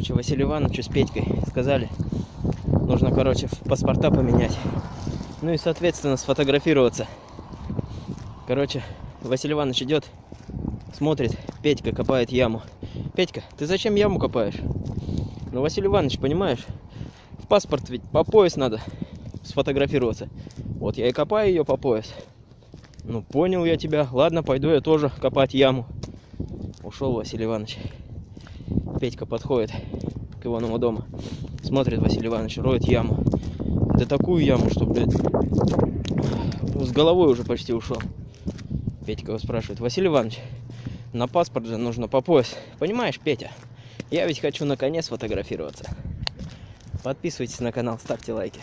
Короче, Василию Ивановичу с Петькой сказали, нужно, короче, паспорта поменять. Ну и, соответственно, сфотографироваться. Короче, Василий Иванович идет, смотрит, Петька копает яму. Петька, ты зачем яму копаешь? Ну, Василий Иванович, понимаешь, в паспорт ведь по пояс надо сфотографироваться. Вот я и копаю ее по пояс. Ну, понял я тебя. Ладно, пойду я тоже копать яму. Ушел Василий Иванович. Петька подходит к Иванову дому. Смотрит Василий Иванович, роет яму. Да такую яму, что, блядь, с головой уже почти ушел. Петька его спрашивает, Василий Иванович, на паспорт же нужно по пояс. Понимаешь, Петя, я ведь хочу на коне сфотографироваться. Подписывайтесь на канал, ставьте лайки.